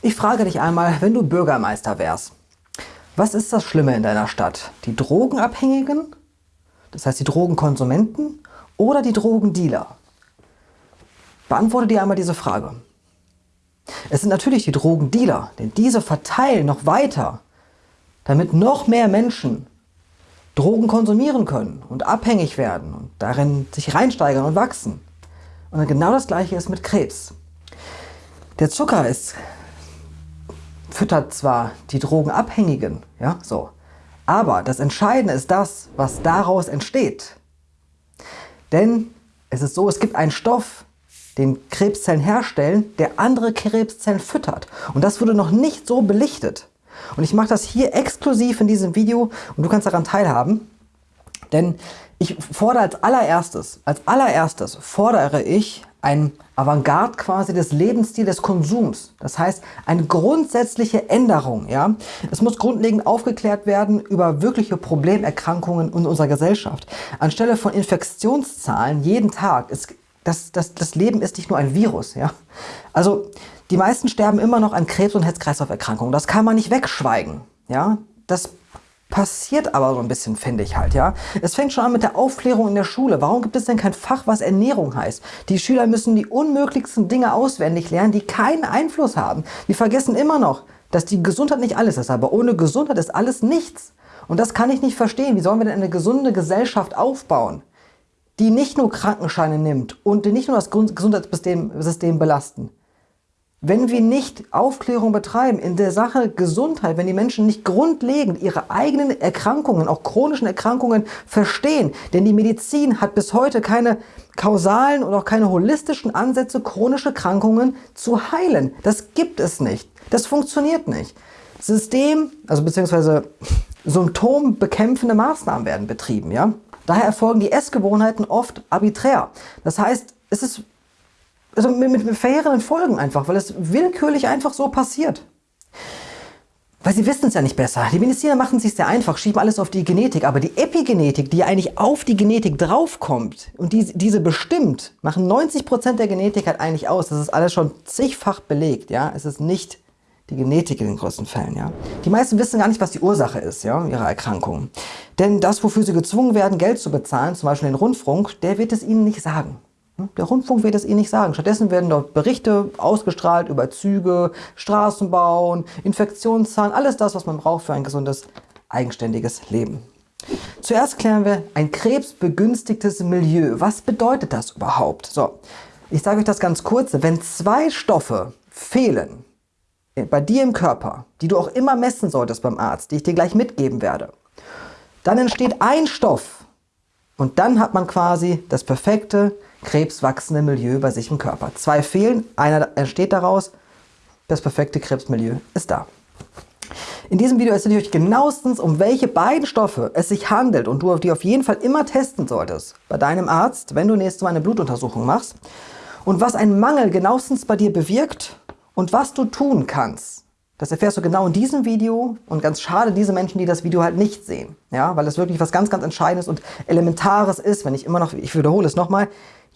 Ich frage dich einmal, wenn du Bürgermeister wärst, was ist das Schlimme in deiner Stadt? Die Drogenabhängigen, das heißt die Drogenkonsumenten oder die Drogendealer? Beantworte dir einmal diese Frage. Es sind natürlich die Drogendealer, denn diese verteilen noch weiter, damit noch mehr Menschen Drogen konsumieren können und abhängig werden und darin sich reinsteigern und wachsen. Und genau das gleiche ist mit Krebs. Der Zucker ist füttert zwar die Drogenabhängigen, ja, so, aber das Entscheidende ist das, was daraus entsteht. Denn es ist so, es gibt einen Stoff, den Krebszellen herstellen, der andere Krebszellen füttert. Und das wurde noch nicht so belichtet. Und ich mache das hier exklusiv in diesem Video und du kannst daran teilhaben. Denn ich fordere als allererstes, als allererstes fordere ich ein Avantgarde quasi des Lebensstils des Konsums. Das heißt, eine grundsätzliche Änderung. Ja? Es muss grundlegend aufgeklärt werden über wirkliche Problemerkrankungen in unserer Gesellschaft. Anstelle von Infektionszahlen jeden Tag ist das, das, das Leben ist nicht nur ein Virus. Ja? Also die meisten sterben immer noch an Krebs- und Herz-Kreislauf-Erkrankungen. Das kann man nicht wegschweigen. Ja? Das passiert aber so ein bisschen, finde ich halt, ja. Es fängt schon an mit der Aufklärung in der Schule. Warum gibt es denn kein Fach, was Ernährung heißt? Die Schüler müssen die unmöglichsten Dinge auswendig lernen, die keinen Einfluss haben. Die vergessen immer noch, dass die Gesundheit nicht alles ist, aber ohne Gesundheit ist alles nichts. Und das kann ich nicht verstehen. Wie sollen wir denn eine gesunde Gesellschaft aufbauen, die nicht nur Krankenscheine nimmt und die nicht nur das Gesundheitssystem belasten? Wenn wir nicht Aufklärung betreiben in der Sache Gesundheit, wenn die Menschen nicht grundlegend ihre eigenen Erkrankungen, auch chronischen Erkrankungen verstehen, denn die Medizin hat bis heute keine kausalen und auch keine holistischen Ansätze, chronische Krankungen zu heilen. Das gibt es nicht. Das funktioniert nicht. System, also beziehungsweise symptombekämpfende Maßnahmen werden betrieben. Ja? Daher erfolgen die Essgewohnheiten oft arbiträr. Das heißt, es ist also mit, mit verheerenden Folgen einfach, weil es willkürlich einfach so passiert. Weil sie wissen es ja nicht besser. Die Mediziner machen es sich sehr einfach, schieben alles auf die Genetik. Aber die Epigenetik, die eigentlich auf die Genetik draufkommt und die, diese bestimmt, machen 90% der Genetik halt eigentlich aus. Das ist alles schon zigfach belegt. Ja? Es ist nicht die Genetik in den größten Fällen. Ja? Die meisten wissen gar nicht, was die Ursache ist ja, ihrer Erkrankung. Denn das, wofür sie gezwungen werden, Geld zu bezahlen, zum Beispiel den Rundfunk, der wird es ihnen nicht sagen. Der Rundfunk wird es Ihnen nicht sagen. Stattdessen werden dort Berichte ausgestrahlt über Züge, Straßenbauen, Infektionszahlen, alles das, was man braucht für ein gesundes, eigenständiges Leben. Zuerst klären wir ein krebsbegünstigtes Milieu. Was bedeutet das überhaupt? So, ich sage euch das ganz kurz. Wenn zwei Stoffe fehlen bei dir im Körper, die du auch immer messen solltest beim Arzt, die ich dir gleich mitgeben werde, dann entsteht ein Stoff und dann hat man quasi das perfekte krebswachsende Milieu bei sich im Körper. Zwei fehlen, einer entsteht daraus, das perfekte Krebsmilieu ist da. In diesem Video erzähle ich euch genauestens, um welche beiden Stoffe es sich handelt und du die auf jeden Fall immer testen solltest bei deinem Arzt, wenn du nächstes Mal eine Blutuntersuchung machst und was ein Mangel genauestens bei dir bewirkt und was du tun kannst. Das erfährst du genau in diesem Video und ganz schade diese Menschen, die das Video halt nicht sehen. Ja, weil es wirklich was ganz, ganz Entscheidendes und Elementares ist, wenn ich immer noch, ich wiederhole es nochmal,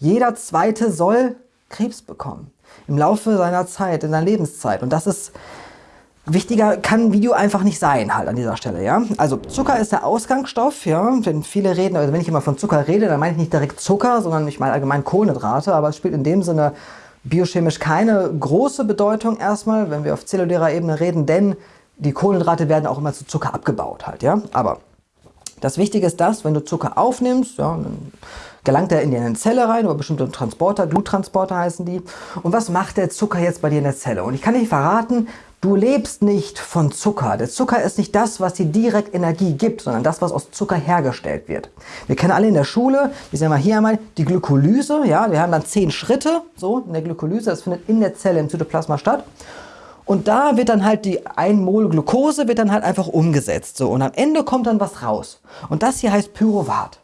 jeder Zweite soll Krebs bekommen. Im Laufe seiner Zeit, in seiner Lebenszeit. Und das ist wichtiger, kann ein Video einfach nicht sein halt an dieser Stelle. Ja? Also Zucker ist der Ausgangsstoff. Ja? Wenn viele reden, also wenn ich immer von Zucker rede, dann meine ich nicht direkt Zucker, sondern ich meine allgemein Kohlenhydrate. Aber es spielt in dem Sinne biochemisch keine große Bedeutung erstmal, wenn wir auf zellulärer Ebene reden, denn die Kohlenhydrate werden auch immer zu Zucker abgebaut halt. Ja? Aber das Wichtige ist das, wenn du Zucker aufnimmst, ja, dann gelangt er in deine Zelle rein über bestimmte Transporter, Gluttransporter heißen die. Und was macht der Zucker jetzt bei dir in der Zelle? Und ich kann dir verraten, du lebst nicht von Zucker. Der Zucker ist nicht das, was dir direkt Energie gibt, sondern das, was aus Zucker hergestellt wird. Wir kennen alle in der Schule, wir sehen mal hier einmal die Glykolyse. Ja, wir haben dann zehn Schritte so in der Glykolyse. Das findet in der Zelle im Zytoplasma statt. Und da wird dann halt die 1 Mol Glucose wird dann halt einfach umgesetzt. So. Und am Ende kommt dann was raus. Und das hier heißt Pyruvat.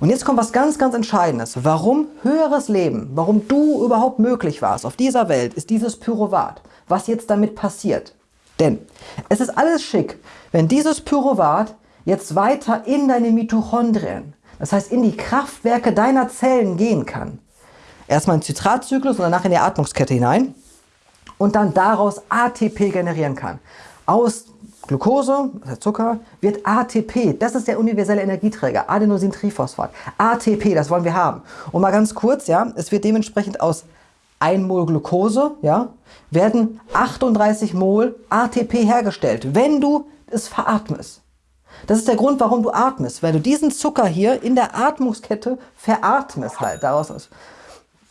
Und jetzt kommt was ganz, ganz Entscheidendes. Warum höheres Leben, warum du überhaupt möglich warst auf dieser Welt, ist dieses Pyruvat. Was jetzt damit passiert. Denn es ist alles schick, wenn dieses Pyruvat jetzt weiter in deine Mitochondrien, das heißt in die Kraftwerke deiner Zellen gehen kann. Erstmal in den Zitratzyklus und danach in die Atmungskette hinein. und dann daraus ATP generieren kann. Aus Glucose, also Zucker, wird ATP, das ist der universelle Energieträger, Adenosintriphosphat. ATP, das wollen wir haben. Und mal ganz kurz, ja, es wird dementsprechend aus 1 Mol Glucose, ja, werden 38 Mol ATP hergestellt, wenn du es veratmest. Das ist der Grund, warum du atmest, weil du diesen Zucker hier in der Atmungskette veratmest halt, daraus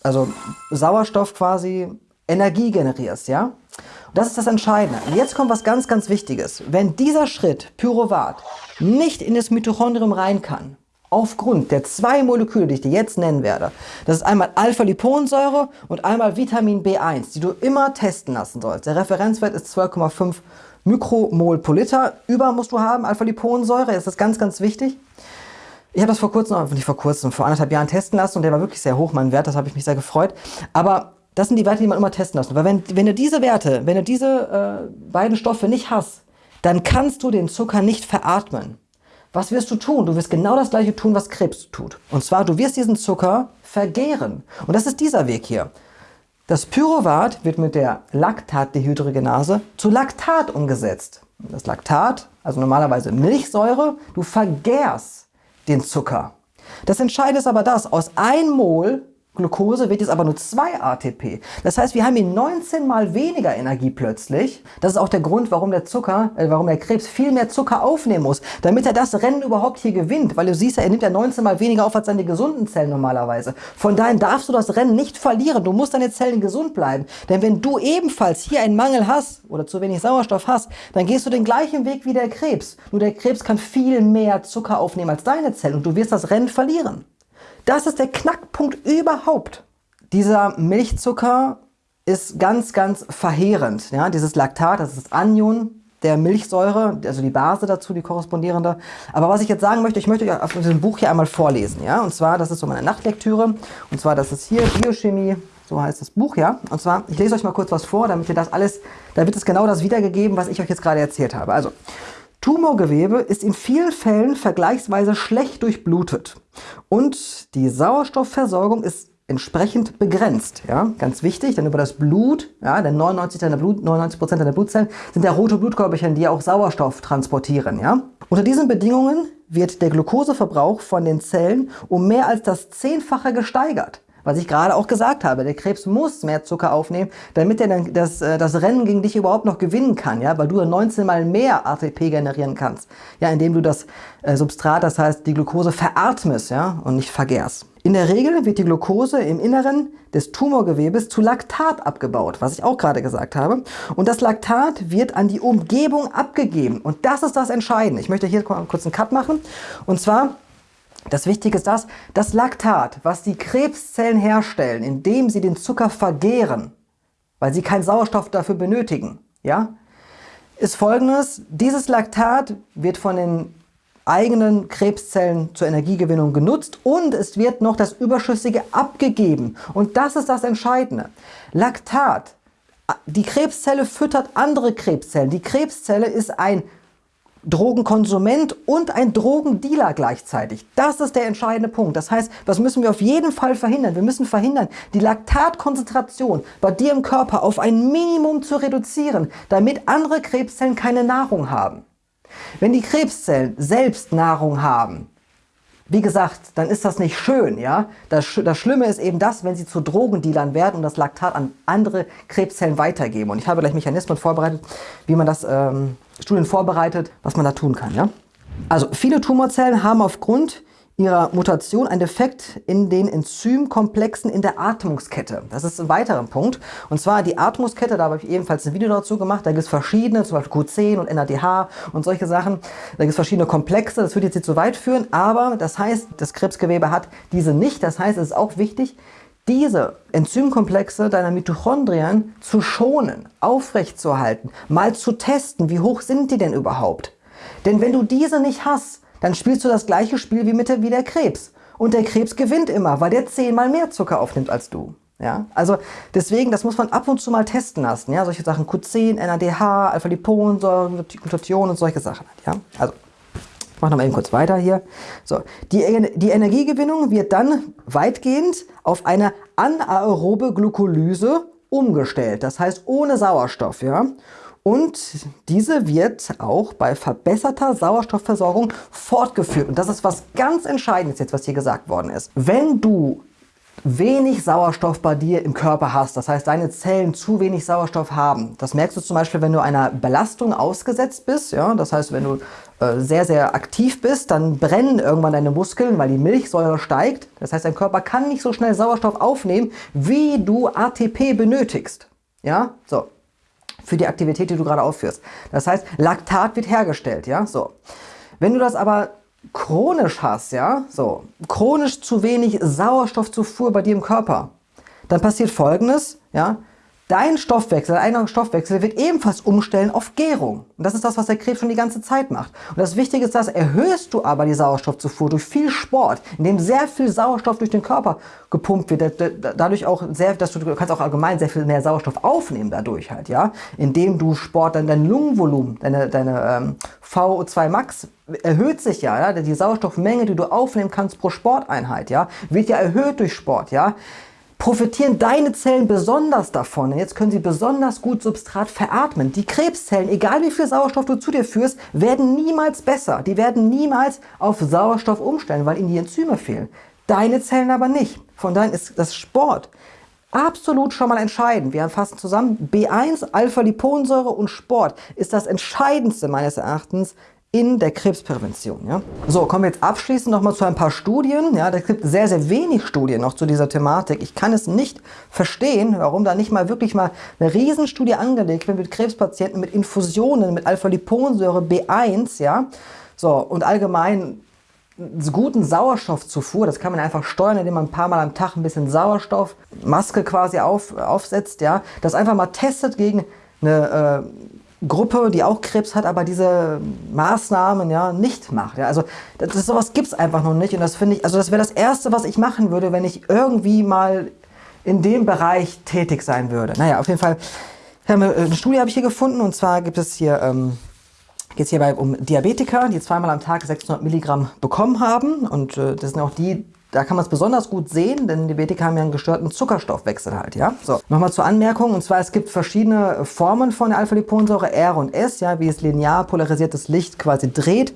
also Sauerstoff quasi Energie generierst, ja. Und das ist das Entscheidende. Und jetzt kommt was ganz, ganz Wichtiges. Wenn dieser Schritt, Pyruvat, nicht in das Mitochondrium rein kann, aufgrund der zwei Moleküle, die ich dir jetzt nennen werde, das ist einmal Alpha-Liponsäure und einmal Vitamin B1, die du immer testen lassen sollst. Der Referenzwert ist 12,5 Mikromol pro Liter. Über musst du haben Alpha-Liponsäure, das ist ganz, ganz wichtig. Ich habe das vor kurzem, nicht vor kurzem, vor anderthalb Jahren testen lassen und der war wirklich sehr hoch, mein Wert, das habe ich mich sehr gefreut. Aber das sind die Werte, die man immer testen lassen. Weil wenn, wenn du diese Werte, wenn du diese äh, beiden Stoffe nicht hast, dann kannst du den Zucker nicht veratmen. Was wirst du tun? Du wirst genau das gleiche tun, was Krebs tut. Und zwar, du wirst diesen Zucker vergären. Und das ist dieser Weg hier. Das Pyruvat wird mit der Laktatdehydrogenase zu Laktat umgesetzt. Das Laktat, also normalerweise Milchsäure, du vergärst den Zucker. Das Entscheidende ist aber das, aus 1 Mol Glucose wird jetzt aber nur 2 ATP. Das heißt, wir haben hier 19 mal weniger Energie plötzlich. Das ist auch der Grund, warum der Zucker, äh, warum der Krebs viel mehr Zucker aufnehmen muss, damit er das Rennen überhaupt hier gewinnt. Weil du siehst ja, er nimmt ja 19 mal weniger auf als seine gesunden Zellen normalerweise. Von daher darfst du das Rennen nicht verlieren. Du musst deine Zellen gesund bleiben. Denn wenn du ebenfalls hier einen Mangel hast oder zu wenig Sauerstoff hast, dann gehst du den gleichen Weg wie der Krebs. Nur der Krebs kann viel mehr Zucker aufnehmen als deine Zellen und du wirst das Rennen verlieren. Das ist der Knackpunkt überhaupt. Dieser Milchzucker ist ganz, ganz verheerend. Ja, dieses Laktat, das ist das Anion der Milchsäure, also die Base dazu, die korrespondierende. Aber was ich jetzt sagen möchte, ich möchte euch aus diesem Buch hier einmal vorlesen. Ja? Und zwar, das ist so meine Nachtlektüre. Und zwar, das ist hier Biochemie, so heißt das Buch, ja. Und zwar, ich lese euch mal kurz was vor, damit ihr das alles, da wird es genau das wiedergegeben, was ich euch jetzt gerade erzählt habe. Also, Tumorgewebe ist in vielen Fällen vergleichsweise schlecht durchblutet und die Sauerstoffversorgung ist entsprechend begrenzt. Ja? Ganz wichtig, denn über das Blut, ja, denn 99%, deiner Blut, 99 deiner Blutzellen sind ja rote Blutkörperchen, die auch Sauerstoff transportieren. Ja? Unter diesen Bedingungen wird der Glukoseverbrauch von den Zellen um mehr als das Zehnfache gesteigert was ich gerade auch gesagt habe. Der Krebs muss mehr Zucker aufnehmen, damit er dann das, äh, das Rennen gegen dich überhaupt noch gewinnen kann, ja, weil du 19 mal mehr ATP generieren kannst, ja, indem du das äh, Substrat, das heißt die Glucose veratmest, ja, und nicht vergärst. In der Regel wird die Glucose im Inneren des Tumorgewebes zu Laktat abgebaut, was ich auch gerade gesagt habe. Und das Laktat wird an die Umgebung abgegeben. Und das ist das Entscheidende. Ich möchte hier kurz einen Cut machen. Und zwar das Wichtige ist das, das Laktat, was die Krebszellen herstellen, indem sie den Zucker vergehren, weil sie keinen Sauerstoff dafür benötigen, ja, ist folgendes. Dieses Laktat wird von den eigenen Krebszellen zur Energiegewinnung genutzt und es wird noch das Überschüssige abgegeben. Und das ist das Entscheidende. Laktat, die Krebszelle füttert andere Krebszellen. Die Krebszelle ist ein Drogenkonsument und ein Drogendealer gleichzeitig. Das ist der entscheidende Punkt. Das heißt, was müssen wir auf jeden Fall verhindern? Wir müssen verhindern, die Laktatkonzentration bei dir im Körper auf ein Minimum zu reduzieren, damit andere Krebszellen keine Nahrung haben. Wenn die Krebszellen selbst Nahrung haben, wie gesagt, dann ist das nicht schön, ja. Das, das Schlimme ist eben das, wenn sie zu Drogendealern werden und das Laktat an andere Krebszellen weitergeben. Und ich habe gleich Mechanismen vorbereitet, wie man das ähm, Studien vorbereitet, was man da tun kann, ja. Also viele Tumorzellen haben aufgrund ihrer Mutation einen Defekt in den Enzymkomplexen in der Atmungskette. Das ist ein weiterer Punkt. Und zwar die Atmungskette, da habe ich ebenfalls ein Video dazu gemacht. Da gibt es verschiedene, zum Beispiel Q10 und NADH und solche Sachen. Da gibt es verschiedene Komplexe. Das würde jetzt nicht zu weit führen. Aber das heißt, das Krebsgewebe hat diese nicht. Das heißt, es ist auch wichtig, diese Enzymkomplexe deiner Mitochondrien zu schonen, aufrechtzuerhalten, mal zu testen, wie hoch sind die denn überhaupt. Denn wenn du diese nicht hast, dann spielst du das gleiche Spiel wie, mit der, wie der Krebs. Und der Krebs gewinnt immer, weil der zehnmal mehr Zucker aufnimmt als du. Ja, also deswegen, das muss man ab und zu mal testen lassen. Ja, solche Sachen Q10, NADH, Alpha-Liponsäure, Glutathion und solche Sachen. Ja, also ich mache nochmal eben kurz weiter hier. So, die, die Energiegewinnung wird dann weitgehend auf eine anaerobe Glucolyse umgestellt, das heißt ohne Sauerstoff. Ja? Und diese wird auch bei verbesserter Sauerstoffversorgung fortgeführt. Und das ist was ganz Entscheidendes jetzt, was hier gesagt worden ist. Wenn du wenig Sauerstoff bei dir im Körper hast, das heißt deine Zellen zu wenig Sauerstoff haben. Das merkst du zum Beispiel, wenn du einer Belastung ausgesetzt bist. Ja? Das heißt, wenn du äh, sehr, sehr aktiv bist, dann brennen irgendwann deine Muskeln, weil die Milchsäure steigt. Das heißt, dein Körper kann nicht so schnell Sauerstoff aufnehmen, wie du ATP benötigst. Ja, so. Für die Aktivität, die du gerade aufführst. Das heißt, Laktat wird hergestellt. Ja, so. Wenn du das aber chronisch hast, ja, so, chronisch zu wenig Sauerstoffzufuhr bei dir im Körper, dann passiert folgendes, ja, Dein Stoffwechsel, dein Stoffwechsel wird ebenfalls umstellen auf Gärung. Und das ist das, was der Krebs schon die ganze Zeit macht. Und das Wichtige ist, dass erhöhst du aber die Sauerstoffzufuhr durch viel Sport, in dem sehr viel Sauerstoff durch den Körper gepumpt wird, dadurch auch sehr, dass du, du kannst auch allgemein sehr viel mehr Sauerstoff aufnehmen dadurch halt, ja, indem du Sport, dann dein Lungenvolumen, deine, deine ähm, VO2 Max erhöht sich ja, ja, die Sauerstoffmenge, die du aufnehmen kannst pro Sporteinheit, ja, wird ja erhöht durch Sport, ja profitieren deine Zellen besonders davon. Jetzt können sie besonders gut Substrat veratmen. Die Krebszellen, egal wie viel Sauerstoff du zu dir führst, werden niemals besser. Die werden niemals auf Sauerstoff umstellen, weil ihnen die Enzyme fehlen. Deine Zellen aber nicht. Von daher ist das Sport absolut schon mal entscheidend. Wir fassen zusammen, B1, Alpha-Liponsäure und Sport ist das Entscheidendste meines Erachtens in der Krebsprävention. Ja? So, kommen wir jetzt abschließend noch mal zu ein paar Studien. Ja, es gibt sehr, sehr wenig Studien noch zu dieser Thematik. Ich kann es nicht verstehen, warum da nicht mal wirklich mal eine Riesenstudie angelegt wird mit Krebspatienten, mit Infusionen, mit Alpha-Liponsäure B1, ja. So, und allgemein guten Sauerstoffzufuhr, das kann man einfach steuern, indem man ein paar Mal am Tag ein bisschen Sauerstoffmaske quasi auf, aufsetzt, ja. Das einfach mal testet gegen eine äh, Gruppe, die auch Krebs hat, aber diese Maßnahmen ja nicht macht. Ja, also das, das sowas gibt es einfach noch nicht und das finde ich, also das wäre das Erste, was ich machen würde, wenn ich irgendwie mal in dem Bereich tätig sein würde. Naja, auf jeden Fall, eine Studie habe ich hier gefunden und zwar gibt es hier, ähm, geht es hierbei um Diabetiker, die zweimal am Tag 600 Milligramm bekommen haben und äh, das sind auch die, da kann man es besonders gut sehen, denn Diabetiker haben ja einen gestörten Zuckerstoffwechsel halt, ja. So, nochmal zur Anmerkung, und zwar es gibt verschiedene Formen von der Alpha-Liponsäure, R und S, ja, wie es linear polarisiertes Licht quasi dreht.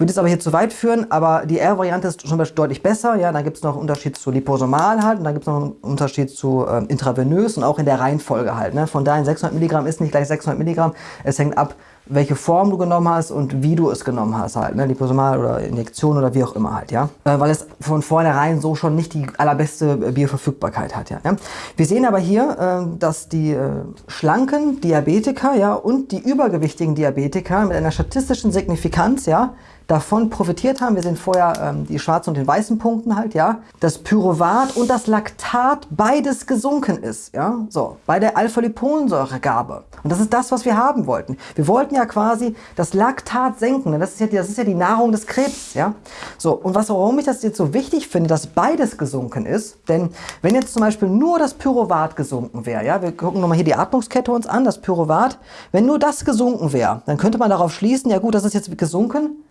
Würde es aber hier zu weit führen, aber die R-Variante ist schon deutlich besser. Ja, dann gibt es noch einen Unterschied zu liposomal halt und dann gibt es noch einen Unterschied zu äh, intravenös und auch in der Reihenfolge halt. Ne? Von daher 600 Milligramm ist nicht gleich 600 Milligramm. Es hängt ab, welche Form du genommen hast und wie du es genommen hast halt, ne? Liposomal oder Injektion oder wie auch immer halt, ja. Äh, weil es von vornherein so schon nicht die allerbeste Bioverfügbarkeit hat, ja. ja? Wir sehen aber hier, äh, dass die äh, schlanken Diabetiker, ja, und die übergewichtigen Diabetiker mit einer statistischen Signifikanz, ja, davon profitiert haben. Wir sehen vorher ähm, die schwarzen und den weißen Punkten halt, ja. Das Pyruvat und das Laktat beides gesunken ist, ja. So, bei der Alpha-Liponsäuregabe. Und das ist das, was wir haben wollten. Wir wollten ja quasi das Laktat senken. Das ist ja, das ist ja die Nahrung des Krebs, ja. So, und was, warum ich das jetzt so wichtig finde, dass beides gesunken ist, denn wenn jetzt zum Beispiel nur das Pyruvat gesunken wäre, ja, wir gucken nochmal hier die Atmungskette uns an, das Pyruvat, wenn nur das gesunken wäre, dann könnte man darauf schließen, ja gut, das ist jetzt gesunken,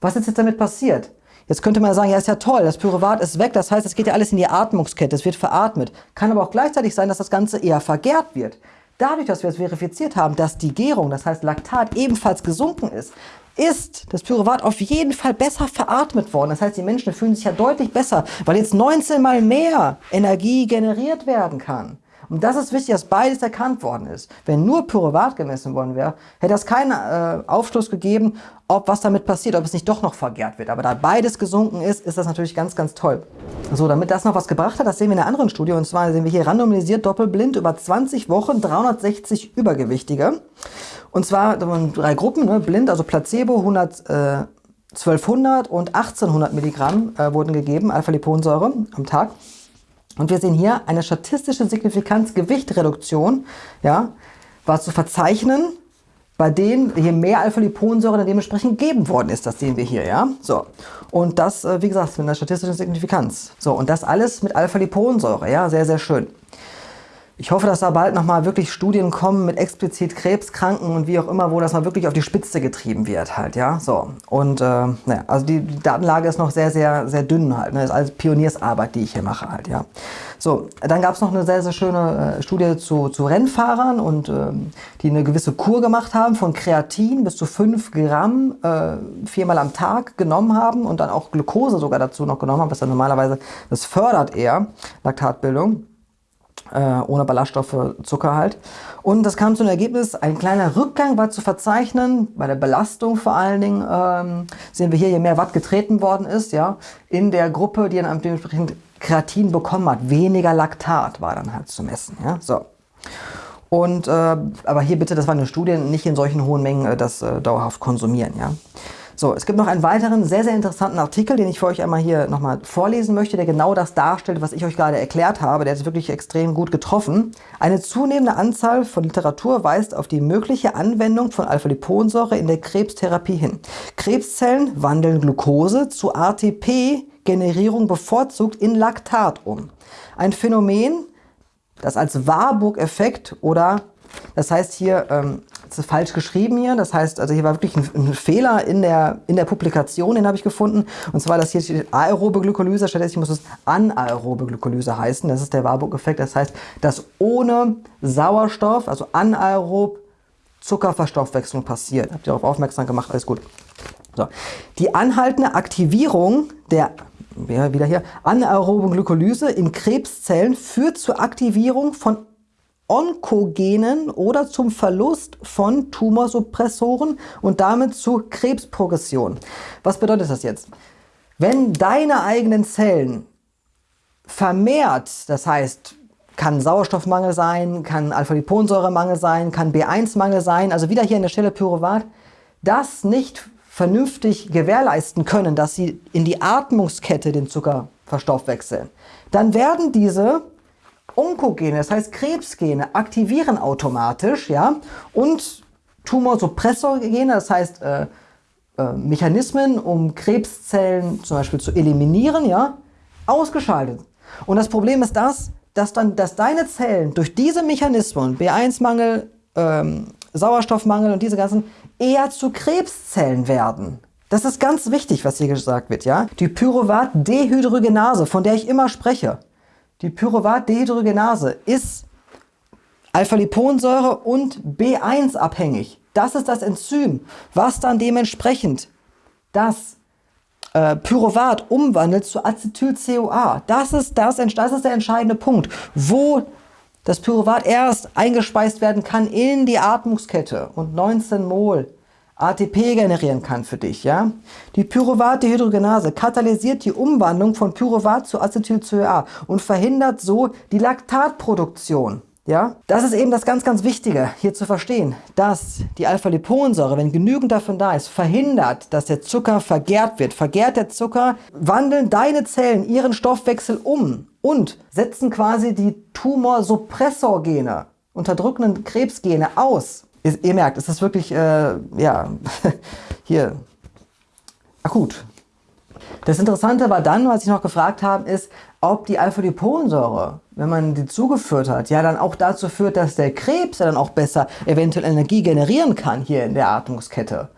was ist jetzt damit passiert? Jetzt könnte man sagen, ja, ist ja toll, das Pyruvat ist weg, das heißt, es geht ja alles in die Atmungskette, es wird veratmet. Kann aber auch gleichzeitig sein, dass das Ganze eher vergärt wird. Dadurch, dass wir es verifiziert haben, dass die Gärung, das heißt Laktat, ebenfalls gesunken ist, ist das Pyruvat auf jeden Fall besser veratmet worden. Das heißt, die Menschen fühlen sich ja deutlich besser, weil jetzt 19 mal mehr Energie generiert werden kann. Und das ist wichtig, dass beides erkannt worden ist. Wenn nur Pyruvat gemessen worden wäre, hätte es keinen äh, Aufschluss gegeben, ob was damit passiert, ob es nicht doch noch vergärt wird. Aber da beides gesunken ist, ist das natürlich ganz, ganz toll. So, damit das noch was gebracht hat, das sehen wir in einer anderen Studie. Und zwar sehen wir hier randomisiert doppelblind über 20 Wochen 360 Übergewichtige. Und zwar drei Gruppen, ne, blind, also Placebo, 100, äh, 1200 und 1800 Milligramm äh, wurden gegeben, Alpha-Liponsäure am Tag. Und wir sehen hier eine statistische Signifikanz Gewichtreduktion, ja, war zu verzeichnen, bei denen je mehr Alpha-Liponsäure dann dementsprechend gegeben worden ist. Das sehen wir hier, ja. So. Und das, äh, wie gesagt, mit einer statistischen Signifikanz. So, und das alles mit Alpha-Liponsäure, ja, sehr, sehr schön. Ich hoffe, dass da bald nochmal wirklich Studien kommen mit explizit Krebskranken und wie auch immer, wo das mal wirklich auf die Spitze getrieben wird halt, ja, so. Und, äh, naja, also die, die Datenlage ist noch sehr, sehr, sehr dünn halt, ne? ist alles Pioniersarbeit, die ich hier mache halt, ja. So, dann gab es noch eine sehr, sehr schöne äh, Studie zu, zu Rennfahrern und ähm, die eine gewisse Kur gemacht haben von Kreatin bis zu 5 Gramm äh, viermal am Tag genommen haben und dann auch Glucose sogar dazu noch genommen haben, was dann normalerweise, das fördert eher Laktatbildung äh, ohne Ballaststoffe, Zucker halt. Und das kam zu einem Ergebnis, ein kleiner Rückgang war zu verzeichnen, bei der Belastung vor allen Dingen, ähm, sehen wir hier, je mehr Watt getreten worden ist, ja, in der Gruppe, die dann dementsprechend Kreatin bekommen hat. Weniger Laktat war dann halt zu messen, ja, so. Und, äh, aber hier bitte, das war eine Studie, nicht in solchen hohen Mengen äh, das äh, dauerhaft konsumieren, ja. So, es gibt noch einen weiteren sehr, sehr interessanten Artikel, den ich für euch einmal hier nochmal vorlesen möchte, der genau das darstellt, was ich euch gerade erklärt habe. Der ist wirklich extrem gut getroffen. Eine zunehmende Anzahl von Literatur weist auf die mögliche Anwendung von Alpha-Liponsäure in der Krebstherapie hin. Krebszellen wandeln Glucose zu ATP-Generierung bevorzugt in Laktat um. Ein Phänomen, das als Warburg-Effekt oder das heißt hier ähm, ist falsch geschrieben hier. Das heißt, also hier war wirklich ein, ein Fehler in der, in der Publikation, den habe ich gefunden. Und zwar, dass hier steht aerobe Glykolyse, stattdessen muss es anaerobe Glykolyse heißen. Das ist der Warburg-Effekt. Das heißt, dass ohne Sauerstoff, also anaerob, Zuckerverstoffwechslung passiert. Habt ihr darauf aufmerksam gemacht? Alles gut. So. Die anhaltende Aktivierung der wieder hier, anaeroben Glykolyse in Krebszellen führt zur Aktivierung von Onkogenen oder zum Verlust von Tumorsuppressoren und damit zu Krebsprogression. Was bedeutet das jetzt? Wenn deine eigenen Zellen vermehrt, das heißt, kann Sauerstoffmangel sein, kann Alpha-Liponsäuremangel sein, kann B1-Mangel sein, also wieder hier an der Stelle Pyruvat, das nicht vernünftig gewährleisten können, dass sie in die Atmungskette den Zucker verstoffwechseln, dann werden diese Onkogene, das heißt Krebsgene, aktivieren automatisch ja, und Tumorsuppressorgene, das heißt äh, äh, Mechanismen, um Krebszellen zum Beispiel zu eliminieren, ja, ausgeschaltet. Und das Problem ist das, dass, dann, dass deine Zellen durch diese Mechanismen, B1-Mangel, ähm, Sauerstoffmangel und diese ganzen, eher zu Krebszellen werden. Das ist ganz wichtig, was hier gesagt wird. ja. Die Pyruvat-Dehydrogenase, von der ich immer spreche, die Pyruvat-Dehydrogenase ist Alpha-Liponsäure und B1 abhängig. Das ist das Enzym, was dann dementsprechend das äh, Pyruvat umwandelt zu Acetyl-CoA. Das ist, das, das ist der entscheidende Punkt, wo das Pyruvat erst eingespeist werden kann in die Atmungskette und 19 Mol ATP generieren kann für dich. Ja? Die Pyruvat-Dehydrogenase katalysiert die Umwandlung von Pyruvat zu Acetyl-CoA und verhindert so die Laktatproduktion. Ja? Das ist eben das ganz, ganz Wichtige hier zu verstehen, dass die Alpha-Liponsäure, wenn genügend davon da ist, verhindert, dass der Zucker vergärt wird. Vergärt der Zucker, wandeln deine Zellen ihren Stoffwechsel um und setzen quasi die Tumorsuppressorgene, unterdrückenden Krebsgene aus ihr, ihr merkt, es ist wirklich, äh, ja, hier, akut. Das Interessante war dann, was ich noch gefragt habe, ist, ob die Alpha-Liponsäure, wenn man die zugeführt hat, ja dann auch dazu führt, dass der Krebs ja dann auch besser eventuell Energie generieren kann hier in der Atmungskette.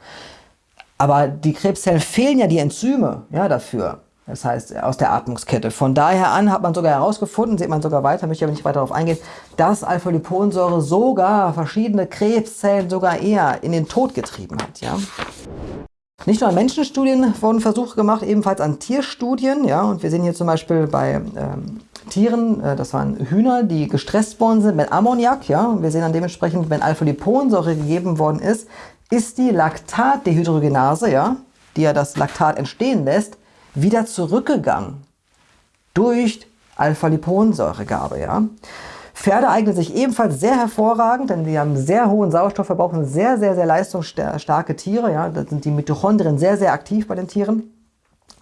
Aber die Krebszellen fehlen ja die Enzyme ja, dafür das heißt aus der Atmungskette. Von daher an hat man sogar herausgefunden, sieht man sogar weiter, möchte ich aber nicht weiter darauf eingehen, dass Alpha-Liponsäure sogar verschiedene Krebszellen sogar eher in den Tod getrieben hat. Ja? Nicht nur an Menschenstudien wurden Versuche gemacht, ebenfalls an Tierstudien. Ja? Und wir sehen hier zum Beispiel bei ähm, Tieren, äh, das waren Hühner, die gestresst worden sind mit Ammoniak. Ja? Und wir sehen dann dementsprechend, wenn Alpha-Liponsäure gegeben worden ist, ist die Laktatdehydrogenase, ja, die ja das Laktat entstehen lässt, wieder zurückgegangen durch Alpha-Liponsäuregabe. Ja? Pferde eignen sich ebenfalls sehr hervorragend, denn sie haben sehr hohen Sauerstoffverbrauch und sehr, sehr, sehr leistungsstarke Tiere. Ja? Da sind die Mitochondrien sehr, sehr aktiv bei den Tieren.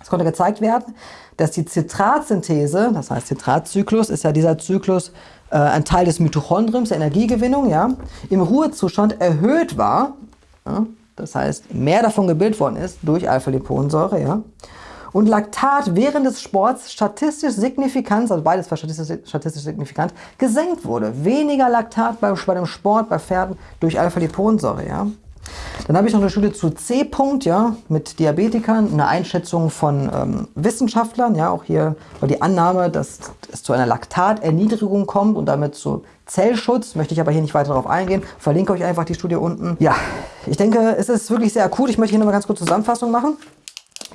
Es konnte gezeigt werden, dass die Zitratsynthese, das heißt Zitratzyklus, ist ja dieser Zyklus äh, ein Teil des Mitochondriums, der Energiegewinnung, ja, im Ruhezustand erhöht war. Ja? Das heißt, mehr davon gebildet worden ist durch Alpha-Liponsäure. Ja? Und Laktat während des Sports statistisch signifikant, also beides war statistisch, statistisch signifikant, gesenkt wurde. Weniger Laktat bei, bei dem Sport, bei Pferden durch Alpha-Liponsäure. Ja? Dann habe ich noch eine Studie zu C-Punkt, ja, mit Diabetikern, eine Einschätzung von ähm, Wissenschaftlern, ja, auch hier war die Annahme, dass es zu einer Laktaterniedrigung kommt und damit zu Zellschutz, möchte ich aber hier nicht weiter darauf eingehen, verlinke euch einfach die Studie unten. Ja, ich denke, es ist wirklich sehr akut, ich möchte hier nochmal ganz kurz Zusammenfassung machen.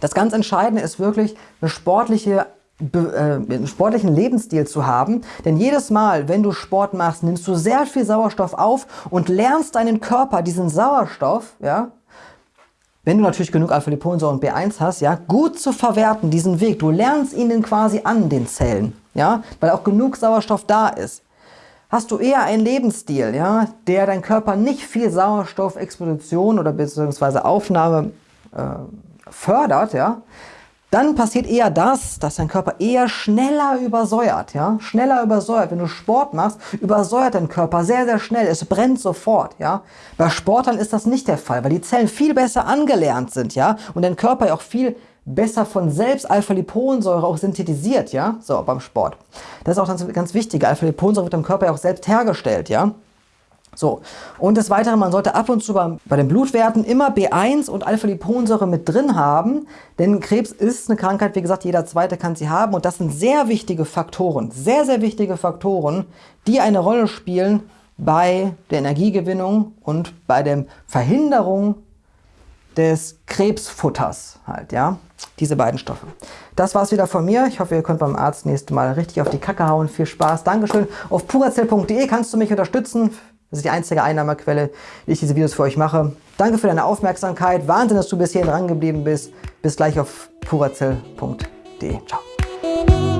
Das ganz Entscheidende ist wirklich eine sportliche äh, einen sportlichen Lebensstil zu haben. Denn jedes Mal, wenn du Sport machst, nimmst du sehr viel Sauerstoff auf und lernst deinen Körper diesen Sauerstoff, ja, wenn du natürlich genug Alpha-Liponsäure und B1 hast, ja, gut zu verwerten, diesen Weg. Du lernst ihn quasi an den Zellen, ja, weil auch genug Sauerstoff da ist. Hast du eher einen Lebensstil, ja, der dein Körper nicht viel Sauerstoffexposition oder beziehungsweise Aufnahme äh, fördert, ja, dann passiert eher das, dass dein Körper eher schneller übersäuert. Ja? Schneller übersäuert. Wenn du Sport machst, übersäuert dein Körper sehr, sehr schnell. Es brennt sofort. Ja? Bei Sportlern ist das nicht der Fall, weil die Zellen viel besser angelernt sind ja? und dein Körper ja auch viel besser von selbst Alpha-Liponsäure auch synthetisiert. Ja? So, beim Sport. Das ist auch ganz, ganz wichtig. Alpha-Liponsäure wird im Körper ja auch selbst hergestellt. Ja? So, und des Weiteren, man sollte ab und zu bei, bei den Blutwerten immer B1 und Alpha-Liponsäure mit drin haben, denn Krebs ist eine Krankheit, wie gesagt, jeder Zweite kann sie haben und das sind sehr wichtige Faktoren, sehr, sehr wichtige Faktoren, die eine Rolle spielen bei der Energiegewinnung und bei der Verhinderung des Krebsfutters halt, ja, diese beiden Stoffe. Das war's wieder von mir. Ich hoffe, ihr könnt beim Arzt nächstes Mal richtig auf die Kacke hauen. Viel Spaß. Dankeschön. Auf puracell.de kannst du mich unterstützen. Das ist die einzige Einnahmequelle, die ich diese Videos für euch mache. Danke für deine Aufmerksamkeit. Wahnsinn, dass du bis hierhin dran geblieben bist. Bis gleich auf purazell.de. Ciao.